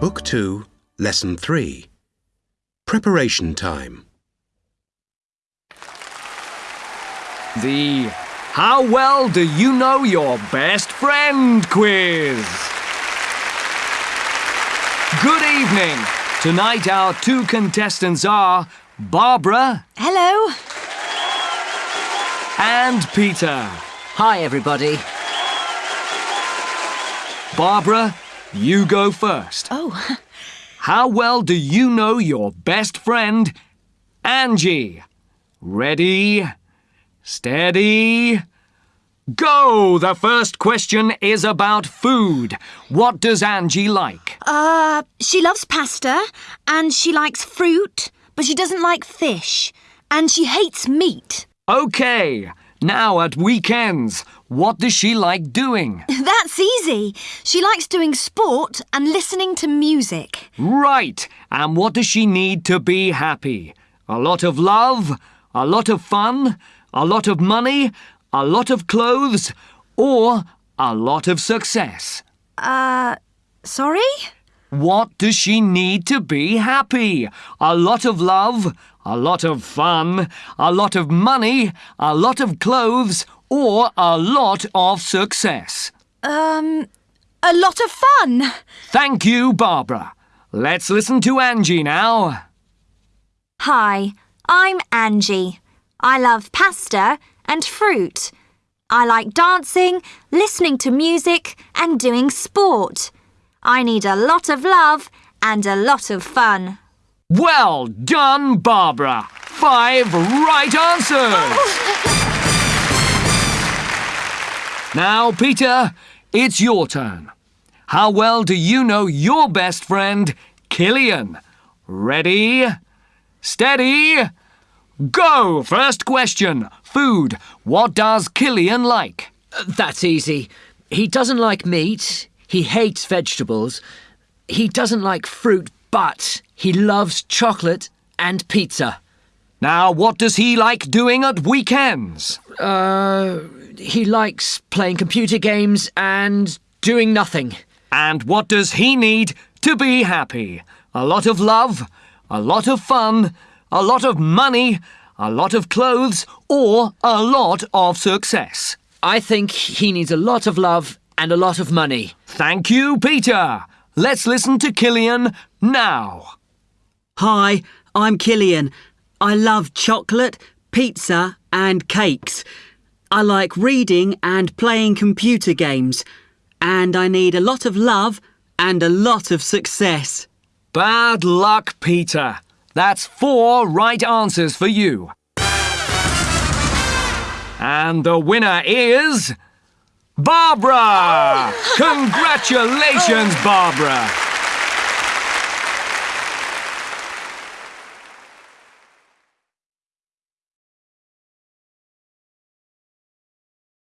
Book 2, Lesson 3. Preparation time. The How Well Do You Know Your Best Friend quiz. Good evening. Tonight our two contestants are Barbara Hello. and Peter. Hi, everybody. Barbara, you go first. Oh, How well do you know your best friend, Angie? Ready, steady, go! The first question is about food. What does Angie like? uh, she loves pasta and she likes fruit, but she doesn't like fish and she hates meat. Okay, now at weekends, what does she like doing? That's easy. She likes doing sport and listening to music. Right, and what does she need to be happy? A lot of love, a lot of fun, a lot of money, a lot of clothes, or a lot of success? Uh, sorry? What does she need to be happy? A lot of love, a lot of fun, a lot of money, a lot of clothes, or a lot of success? Um, a lot of fun. Thank you, Barbara. Let's listen to Angie now. Hi, I'm Angie. I love pasta and fruit. I like dancing, listening to music, and doing sport. I need a lot of love and a lot of fun. Well done, Barbara. Five right answers. Now, Peter, it's your turn. How well do you know your best friend, Killian? Ready, steady, go! First question Food. What does Killian like? That's easy. He doesn't like meat. He hates vegetables. He doesn't like fruit, but he loves chocolate and pizza. Now, what does he like doing at weekends? Uh, he likes playing computer games and doing nothing. And what does he need to be happy? A lot of love, a lot of fun, a lot of money, a lot of clothes, or a lot of success? I think he needs a lot of love and a lot of money. Thank you, Peter. Let's listen to Killian now. Hi, I'm Killian. I love chocolate, pizza, and cakes. I like reading and playing computer games. And I need a lot of love and a lot of success. Bad luck, Peter. That's four right answers for you. And the winner is. Barbara! Congratulations, Barbara!